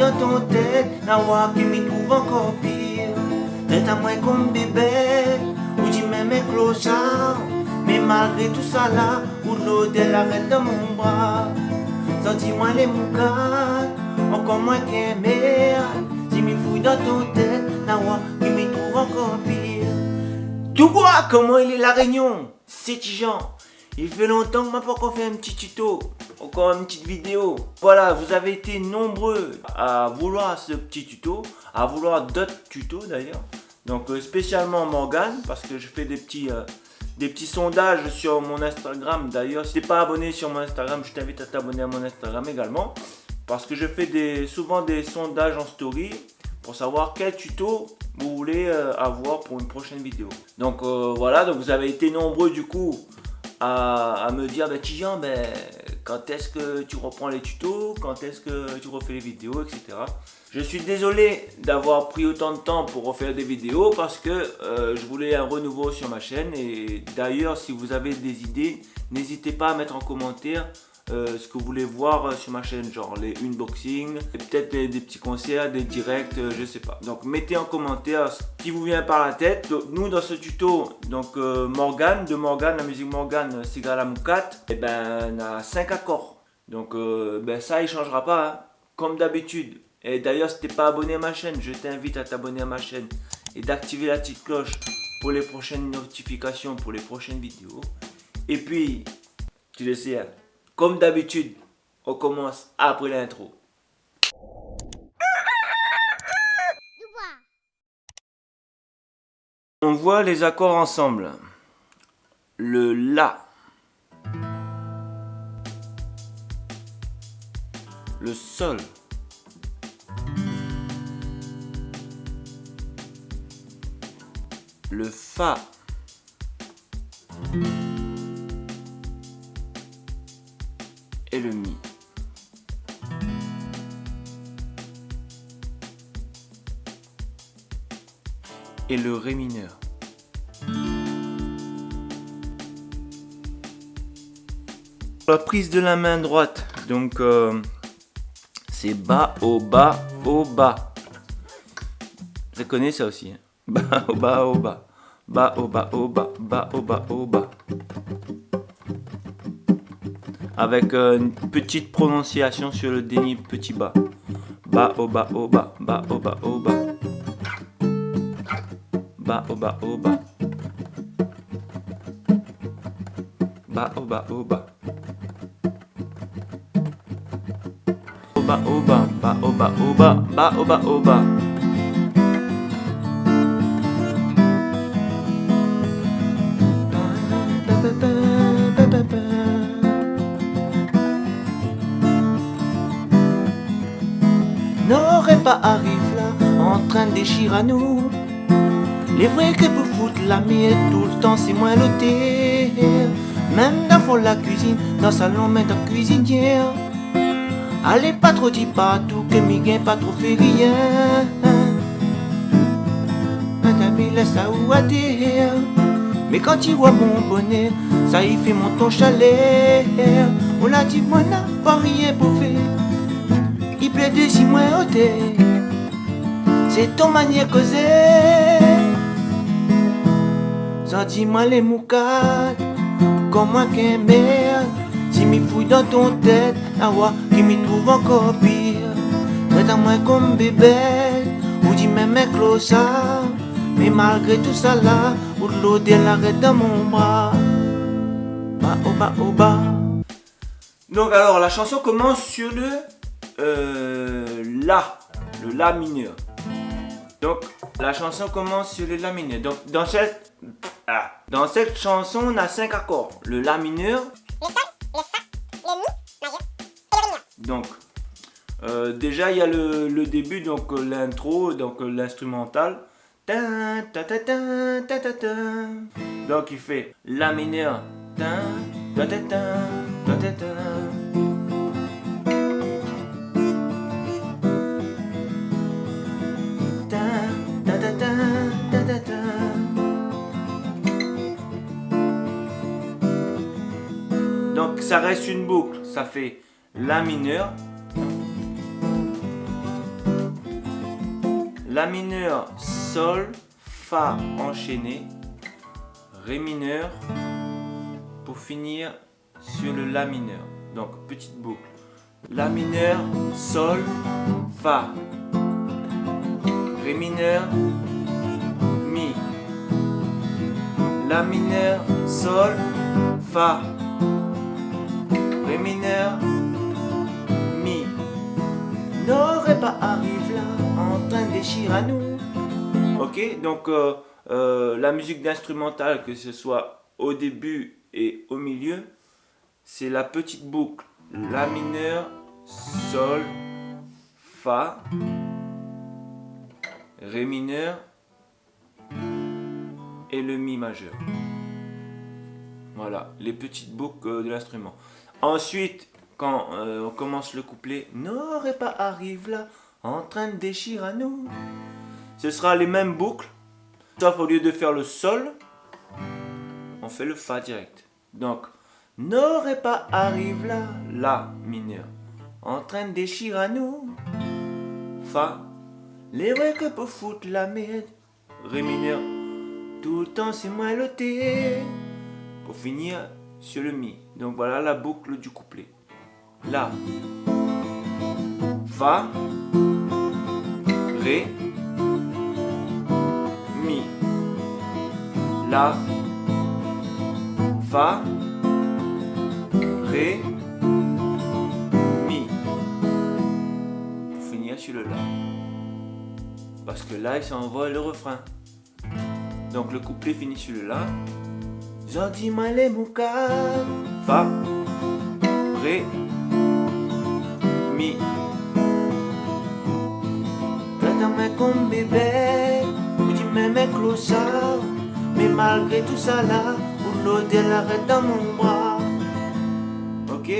dans ton tête, Nawa qui m'y trouve encore pire. Traite à moi comme bébé, ou dis même clochard. Mais malgré tout ça là, ou l'eau de l'arrête dans mon bras. Senti-moi les moucades, encore moins qu'un mère. Si m'y fouille dans ton tête, Nawa qui m'y trouve encore pire. Quoi, comment il est la réunion C'est Jean. Il fait longtemps que m'a pas fait un petit tuto, encore une petite vidéo. Voilà, vous avez été nombreux à vouloir ce petit tuto, à vouloir d'autres tutos d'ailleurs. Donc euh, spécialement Morgan, parce que je fais des petits, euh, des petits sondages sur mon Instagram. D'ailleurs, si t'es pas abonné sur mon Instagram, je t'invite à t'abonner à mon Instagram également. Parce que je fais des, souvent des sondages en story pour savoir quel tuto vous voulez euh, avoir pour une prochaine vidéo. Donc voilà, donc vous avez été nombreux du coup à, me dire bah Tijan, ben, quand est-ce que tu reprends les tutos, quand est-ce que tu refais les vidéos, etc. Je suis désolé d'avoir pris autant de temps pour refaire des vidéos parce que euh, je voulais un renouveau sur ma chaîne et d'ailleurs si vous avez des idées, n'hésitez pas à mettre en commentaire euh, ce que vous voulez voir euh, sur ma chaîne, genre les unboxings, peut-être des, petits concerts, des directs, euh, je sais pas. Donc mettez en commentaire ce qui vous vient par la tête. nous dans ce tuto, donc Morgan, de Morgan, la musique Morgan, Sigalam 4, et ben on a 5 accords. Donc ben ça il changera pas, hein. comme d'habitude. Et d'ailleurs si t'es pas abonné à ma chaîne, je t'invite à t'abonner à ma chaîne et d'activer la petite cloche pour les prochaines notifications, pour les prochaines vidéos. Et puis, tu le sais, hein, comme d'habitude, on commence après l'intro. On voit les accords ensemble. Le La. Le Sol. Le Fa et le Mi. Et le Ré mineur. La prise de la main droite, donc euh, c'est bas, au bas, au bas. Vous connaissez ça aussi. Hein. Bas, au bas, au bas. Bas, au bas, au bas, bas, au bas, au bas avec euh, une petite prononciation sur le déni petit bas. Bas au bas au bas, bas au bas au bas. Bas au bas au bas. Au bas au bas. Au bas au bas, bas au bas au arrive là en train de déchirer à nous. Les vrais que pour foutre la mienne tout le temps c'est moins loté. Même dans la cuisine, dans le salon, même dans la cuisinière. Allez pas trop dit pas tout que mi gain pas trop fait rien. Laisse ça ou à. Mais quand il voit mon bonnet, ça y fait mon ton chalet. On l'a dit moi n'a pas rien pour faire de si moins ôté C'est ton manière causer. Ça dis-moi les moucades Comme moi qu'un merde Si m'y fouille dans ton tête voir qui m'y trouve encore pire. Traite à moi comme bébé Ou dis même un clochard. Mais malgré tout ça là Ou l'eau de l'arrêt dans mon bras. Bah oh bah oh bah donc alors la chanson commence sur le euh, La, le La mineur. Donc la chanson commence sur le La mineur. Donc dans cette, ah, dans cette chanson, on a cinq accords. Le La mineur. Le Sol, le Fa, le Mi majeur et le Ré mineur. Donc euh, déjà il y a le, le début, donc euh, l'intro, donc euh, l'instrumental. Donc il fait La mineur. Ça reste une boucle. Ça fait La mineur. La mineur, Sol, Fa enchaîné, Ré mineur, pour finir sur le La mineur. Donc petite boucle. La mineur, Sol, Fa, Ré mineur, Mi, La mineur, Sol, Fa, mineur, Mi. N'aurait pas arrive là en train de déchirer à nous. Ok, donc euh, euh, la musique d'instrumental, que ce soit au début et au milieu, c'est la petite boucle La mineur, Sol, Fa, Ré mineur et le Mi majeur. Voilà, les petites boucles de l'instrument. Ensuite, quand euh, on commence le couplet, n'aurait pas arrive là, en train de déchirer à nous. Ce sera les mêmes boucles, sauf au lieu de faire le Sol, on fait le Fa direct. Donc, n'aurait pas arrive là, La mineur, en train de déchirer à nous. Fa, les vrais que pour foutre la merde. Ré mineur, tout le temps c'est moi. Pour finir sur le Mi. Donc voilà la boucle du couplet. La, Fa, Ré, Mi. La, Fa, Ré, Mi. Pour finir sur le La. Parce que là, il s'envole le refrain. Donc le couplet finit sur le La. Mouka, Fa, Ré, Mi. Comme bébé, ou dis même clochard. Mais malgré tout ça là, ou l'odeur arrête dans mon bras. Ok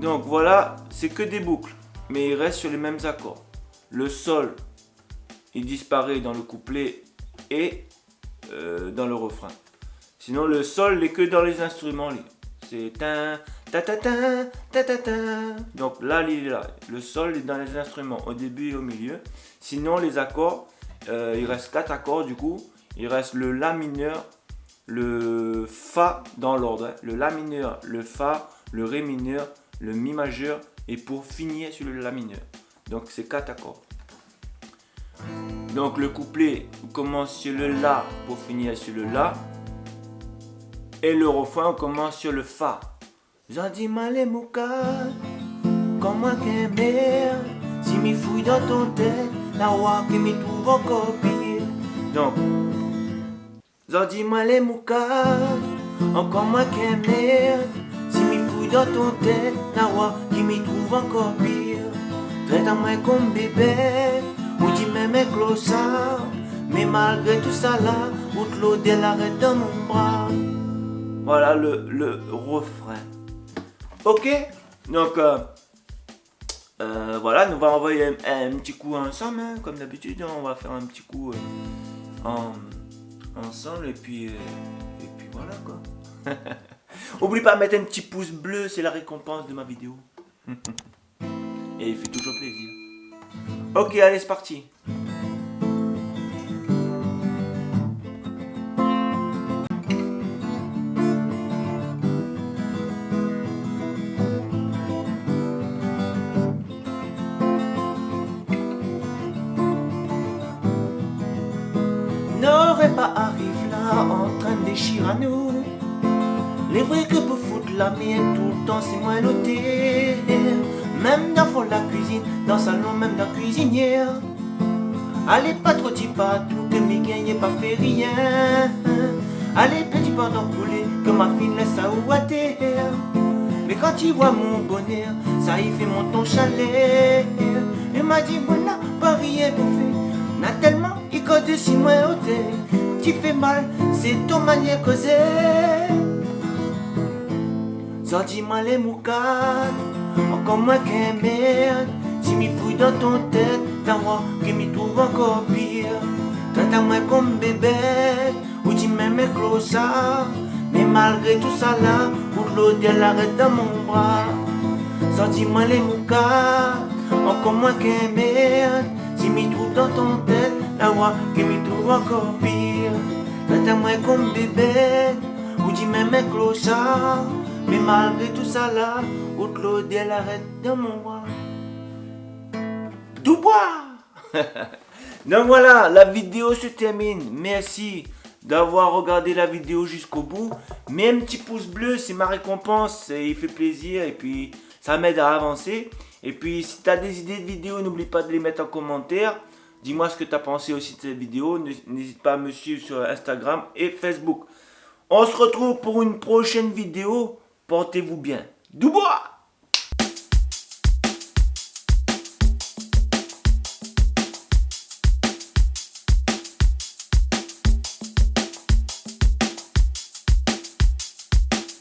Donc voilà, c'est que des boucles, mais il reste sur les mêmes accords. Le sol, il disparaît dans le couplet et euh, dans le refrain. Sinon, le sol n'est que dans les instruments libres. C'est ta ta ta ta ta ta ta. Donc là, il est là. Le sol est dans les instruments au début et au milieu. Sinon, les accords, euh, il reste quatre accords du coup. Il reste le La mineur, le Fa dans l'ordre. hein. Le La mineur, le Fa, le Ré mineur, le Mi majeur et pour finir sur le La mineur. Donc c'est quatre accords. Donc le couplet commence sur le La pour finir sur le La. Et le refrain commence sur le Fa. J'en dis mal et mouka, comme moi. Si m'y fouille dans ton tête, la roi qui m'y trouve encore pire. Donc, j'en et mouka, encore moi merde. Si m'y fouille dans ton tête, la roi qui m'y trouve encore pire. Traite à moi comme bébé, ou dis même clochard. Mais malgré tout ça là, ou de l'eau dans mon bras. Voilà le, le refrain. Ok Donc, euh, euh, voilà, nous allons envoyer un, petit coup ensemble, hein, comme d'habitude. On va faire un petit coup euh, en, ensemble, et puis, et puis voilà quoi. Oublie pas de mettre un petit pouce bleu, c'est la récompense de ma vidéo. et il fait toujours plaisir. Ok, allez, c'est parti. À nous. Les vrais que pour foutre la mienne tout le temps c'est moi l'ôté. Même dans fond la cuisine, dans le salon même dans la cuisinière. Allez pas trop dis pas tout que mes gagne pas fait rien. Allez petit pas d'enrouler que ma fille laisse à ou. Mais quand il voit mon bonheur, ça y fait mon ton chalet. Il m'a dit, n'a pas rien pour faire. Six mois au thé. Tu fais mal, c'est ton manière causée. Sortis-moi les moucades, encore moins qu'un merde. Si m'y fouille dans ton tête, t'as moi qui m'y trouve encore pire. Traite à moi comme bébé, ou tu m'aimes mes closards. Mais malgré tout ça là, pour l'odeur l'arrête dans mon bras. Sortis-moi les moucades, encore moins qu'un merde. Si m'y trouve dans ton tête, Voix qui me trouve encore pire Traite moi comme bébé Ou dis même clochards Mais malgré tout ça là Ou Claudel arrête de mon roi Dubois Donc voilà, la vidéo se termine. Merci d'avoir regardé la vidéo jusqu'au bout. Mets un petit pouce bleu, c'est ma récompense. Il fait plaisir et puis ça m'aide à avancer. Et puis si tu as des idées de vidéos, n'oublie pas de les mettre en commentaire. Dis-moi ce que tu as pensé aussi de cette vidéo. N'hésite pas à me suivre sur Instagram et Facebook. On se retrouve pour une prochaine vidéo. Portez-vous bien. Dubois